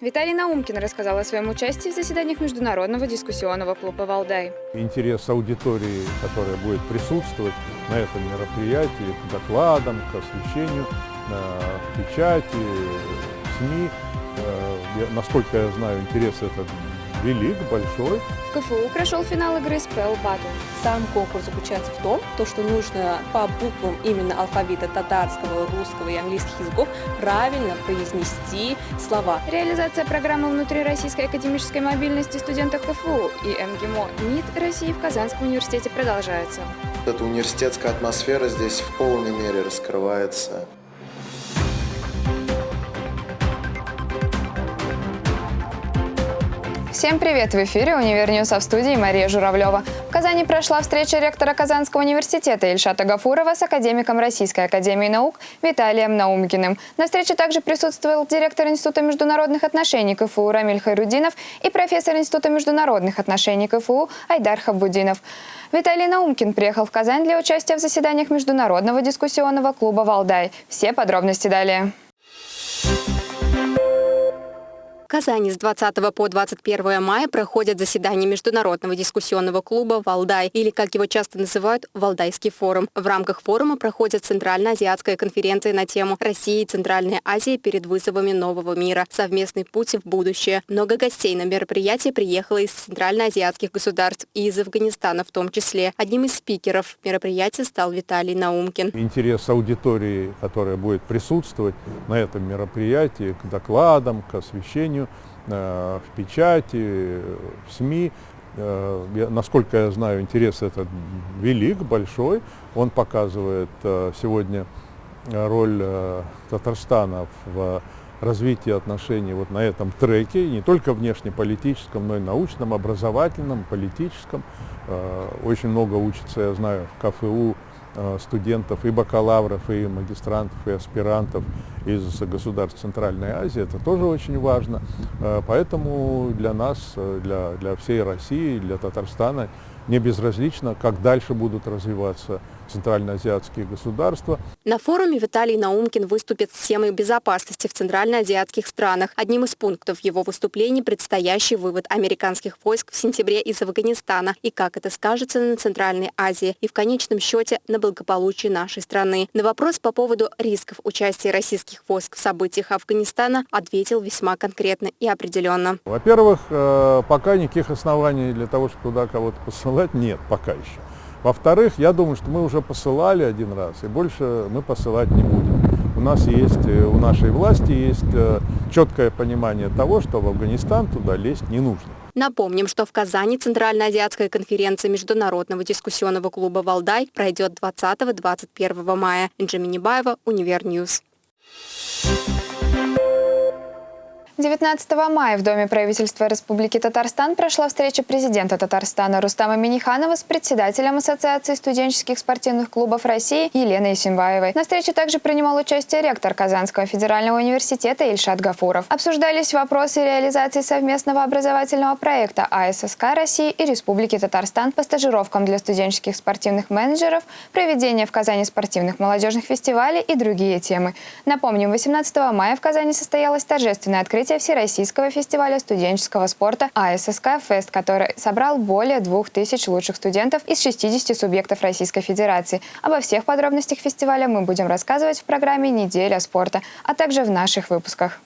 Виталий Наумкин рассказал о своем участии в заседаниях Международного дискуссионного клуба «Валдай». Интерес аудитории, которая будет присутствовать на этом мероприятии, к докладам, к освещению, к печати, СМИ. Э, насколько я знаю, интерес этот велик, большой. В КФУ прошел финал игры Spell Battle. Сам конкурс заключается в том, то, что нужно по буквам именно алфавита татарского, русского и английских языков правильно произнести слова. Реализация программы внутрироссийской академической мобильности студентов КФУ и МГИМО МИД России в Казанском университете продолжается. Эта университетская атмосфера здесь в полной мере раскрывается. Всем привет! В эфире «Univer News», а в студии Мария Журавлева. В Казани прошла встреча ректора Казанского университета Ильшата Гафурова с академиком Российской академии наук Виталием Наумкиным. На встрече также присутствовал директор Института международных отношений КФУ Рамиль Хайрудинов и профессор Института международных отношений КФУ Айдар Хабудинов. Виталий Наумкин приехал в Казань для участия в заседаниях Международного дискуссионного клуба «Валдай». Все подробности далее. Казани с 20 по 21 мая проходят заседания Международного дискуссионного клуба «Валдай», или, как его часто называют, «Валдайский форум». В рамках форума проходит Центральноазиатская конференция на тему «Россия и Центральная Азия перед вызовами нового мира. Совместный путь в будущее». Много гостей на мероприятие приехало из центральноазиатских государств и из Афганистана в том числе. Одним из спикеров мероприятия стал Виталий Наумкин. Интерес аудитории, которая будет присутствовать на этом мероприятии, к докладам, к освещению, изданию, э, в печати, в СМИ. Э, насколько я знаю, интерес этот велик, большой. Он показывает э, сегодня роль Татарстана в развитии отношений вот на этом треке, не только внешнеполитическом, но и научном, образовательном, политическом. Очень много учится, я знаю, в КФУ студентов, и бакалавров, и магистрантов, и аспирантов из государств Центральной Азии. Это тоже очень важно. Э, поэтому для нас, э, для, для всей России, для Татарстана не безразлично, как дальше будут развиваться центральноазиатские государства. На форуме Виталий Наумкин выступит с темой безопасности в центральноазиатских странах. Одним из пунктов его выступлений предстоящий вывод американских войск в сентябре из Афганистана и как это скажется на Центральной Азии и в конечном счете на благополучии нашей страны. На вопрос по поводу рисков участия российских войск в событиях Афганистана ответил весьма конкретно и определенно. Во-первых, э, пока никаких оснований для того, чтобы туда кого-то посылать, нет пока еще. Во-вторых, я думаю, что мы уже посылали один раз, и больше мы посылать не будем. У нас есть, э, у нашей власти есть э, четкое понимание того, что в Афганистан туда лезть не нужно. Напомним, что в Казани Центральноазиатская конференция Международного дискуссионного клуба «Валдай» пройдет 20-21 мая. Инджи Баева, Univer News. 19 мая в Доме правительства Республики Татарстан прошла встреча президента Татарстана Рустама Миниханова с председателем Ассоциации студенческих спортивных клубов России Еленой Симбаевой. На встрече также принимал участие ректор Казанского федерального университета Ильшат Гафуров. Обсуждались вопросы реализации совместного образовательного проекта АССК России и Республики Татарстан по стажировкам для студенческих спортивных менеджеров, проведение в Казани спортивных молодежных фестивалей и другие темы. Напомним, 18 мая в Казани состоялось торжественное открытие открытие Всероссийского фестиваля студенческого спорта АССК «Фест», который собрал более 2000 лучших студентов из 60 субъектов Российской Федерации. Обо всех подробностях фестиваля мы будем рассказывать в программе «Неделя спорта», а также в наших выпусках.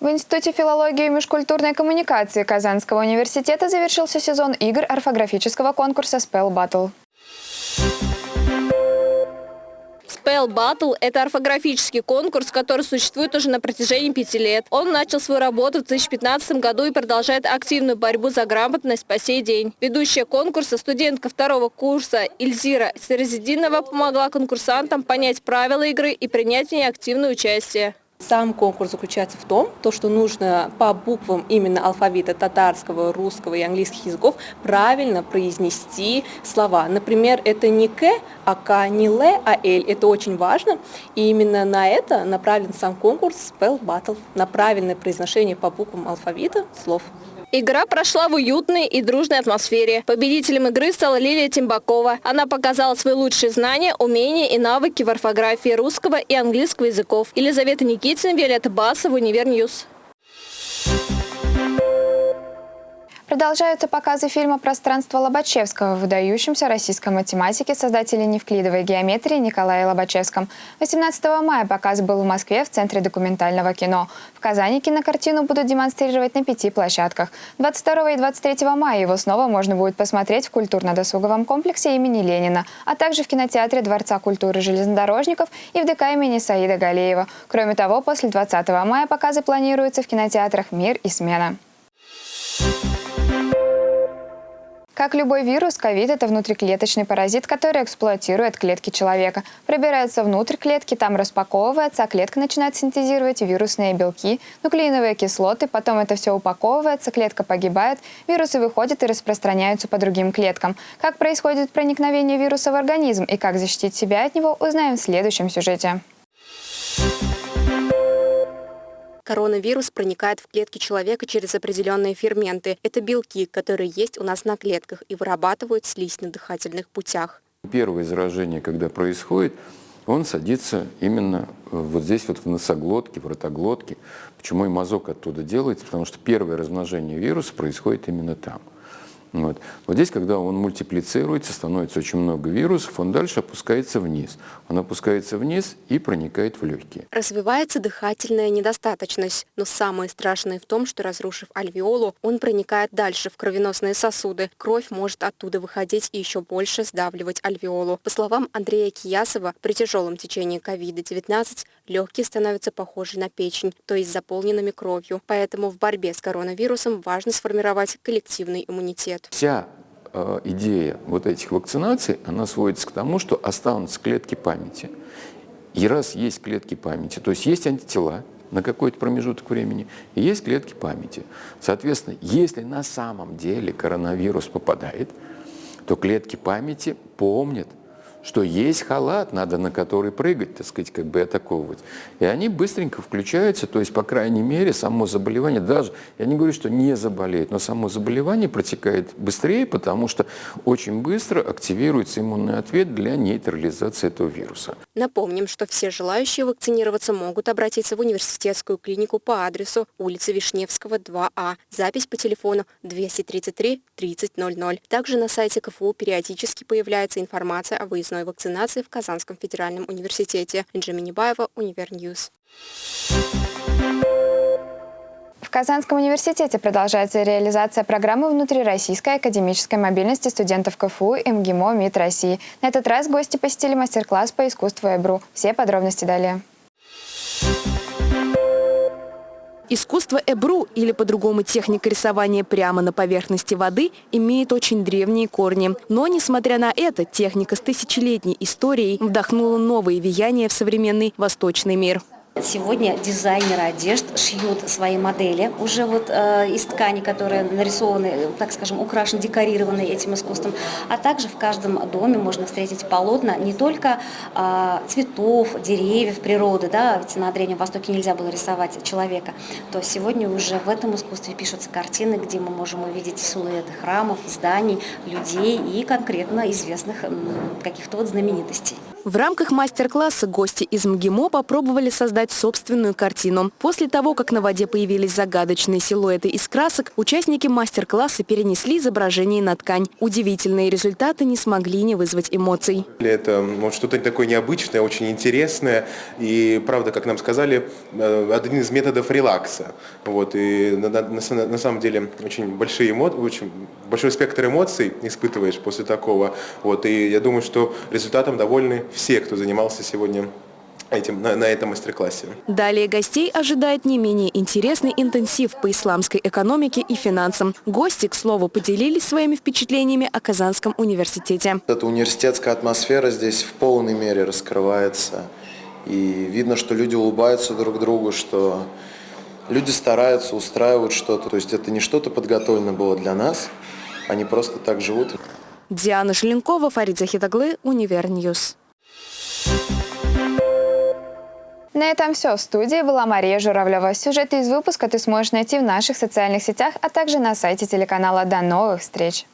В Институте филологии и межкультурной коммуникации Казанского университета завершился сезон игр орфографического конкурса Spell Battle. Spell Battle – это орфографический конкурс, который существует уже на протяжении пяти лет. Он начал свою работу в 2015 году и продолжает активную борьбу за грамотность по сей день. Ведущая конкурса, студентка второго курса Ильзира Серезидинова помогла конкурсантам понять правила игры и принять в ней активное участие. Сам конкурс заключается в том, то, что нужно по буквам именно алфавита татарского, русского и английских языков правильно произнести слова. Например, это не «к», а «к», не «л», а «л». Это очень важно. И именно на это направлен сам конкурс Spell Battle, на правильное произношение по буквам алфавита слов. Игра прошла в уютной и дружной атмосфере. Победителем игры стала Лилия Тимбакова. Она показала свои лучшие знания, умения и навыки в орфографии русского и английского языков. Елизавета Никитина, Виолетта Басова, Univer News. Продолжаются показы фильма «Пространство Лобачевского» выдающемся российском математике создателя невклидовой геометрии Николае Лобачевском. 18 мая показ был в Москве в Центре документального кино. В Казани кинокартину будут демонстрировать на пяти площадках. 22 и 23 мая его снова можно будет посмотреть в культурно-досуговом комплексе имени Ленина, а также в кинотеатре Дворца культуры железнодорожников и в ДК имени Саида Галеева. Кроме того, после 20 мая показы планируются в кинотеатрах «Мир» и «Смена». Как любой вирус, ковид – это внутриклеточный паразит, который эксплуатирует клетки человека. Пробирается внутрь клетки, там распаковывается, а клетка начинает синтезировать вирусные белки, нуклеиновые кислоты, потом это все упаковывается, клетка погибает, вирусы выходят и распространяются по другим клеткам. Как происходит проникновение вируса в организм и как защитить себя от него, узнаем в следующем сюжете. Коронавирус проникает в клетки человека через определенные ферменты. Это белки, которые есть у нас на клетках и вырабатывают слизь на дыхательных путях. Первое заражение, когда происходит, он садится именно вот здесь, вот в носоглотке, в ротоглотке. Почему и мазок оттуда делается? Потому что первое размножение вируса происходит именно там. Вот. вот здесь, когда он мультиплицируется, становится очень много вирусов, он дальше опускается вниз. Он опускается вниз и проникает в легкие. Развивается дыхательная недостаточность, но самое страшное в том, что разрушив альвеолу, он проникает дальше в кровеносные сосуды. Кровь может оттуда выходить и еще больше сдавливать альвеолу. По словам Андрея Киясова, при тяжелом течении COVID-19 легкие становятся похожи на печень, то есть заполненными кровью. Поэтому в борьбе с коронавирусом важно сформировать коллективный иммунитет. Вся э, идея вот этих вакцинаций, она сводится к тому, что останутся клетки памяти. И раз есть клетки памяти, то есть есть антитела, на какой-то промежуток времени, и есть клетки памяти. Соответственно, если на самом деле коронавирус попадает, то клетки памяти помнят, что есть халат, надо на который прыгать, так сказать, как бы атаковывать. И они быстренько включаются, то есть, по крайней мере, само заболевание, даже, я не говорю, что не заболеет, но само заболевание протекает быстрее, потому что очень быстро активируется иммунный ответ для нейтрализации этого вируса. Напомним, что все желающие вакцинироваться могут обратиться в университетскую клинику по адресу улица Вишневского, 2А. Запись по телефону 233 3000. Также на сайте КФУ периодически появляется информация о выездных выездной вакцинации в Казанском федеральном университете. Инжа Минибаева, Univer News. В Казанском университете продолжается реализация программы внутрироссийской академической мобильности студентов КФУ и МГИМО МИД России. На этот раз гости посетили мастер-класс по искусству Эбру. Все подробности далее. Искусство эбру, или по-другому техника рисования прямо на поверхности воды, имеет очень древние корни. Но, несмотря на это, техника с тысячелетней историей вдохнула новые веяния в современный восточный мир. Сегодня дизайнеры одежд шьют свои модели уже вот э, из ткани, которые нарисованы, так скажем, украшены, декорированы этим искусством. А также в каждом доме можно встретить полотна не только э, цветов, деревьев, природы, да, ведь на Древнем Востоке нельзя было рисовать человека, то сегодня уже в этом искусстве пишутся картины, где мы можем увидеть силуэты храмов, зданий, людей и конкретно известных каких-то вот знаменитостей. В рамках мастер-класса гости из МГИМО попробовали создать собственную картину. После того, как на воде появились загадочные силуэты из красок, участники мастер-класса перенесли изображение на ткань. Удивительные результаты не смогли не вызвать эмоций. Это вот, что-то такое необычное, очень интересное. И, правда, как нам сказали, э, один из методов релакса. Вот, и на, на, на самом деле очень, большие эмо... очень большой спектр эмоций испытываешь после такого. Вот, и я думаю, что результатом довольны все, кто занимался сегодня этим, на, на этом мастер-классе. Далее гостей ожидает не менее интересный интенсив по исламской экономике и финансам. Гости, к слову, поделились своими впечатлениями о Казанском университете. Эта университетская атмосфера здесь в полной мере раскрывается. И видно, что люди улыбаются друг другу, что люди стараются, устраивают что-то. То есть это не что-то подготовлено было для нас, они просто так живут. Диана Шеленкова, Фарид Захитаглы, Univer News. На этом все. В студии была Мария Журавлева. Сюжеты из выпуска ты сможешь найти в наших социальных сетях, а также на сайте телеканала. До новых встреч!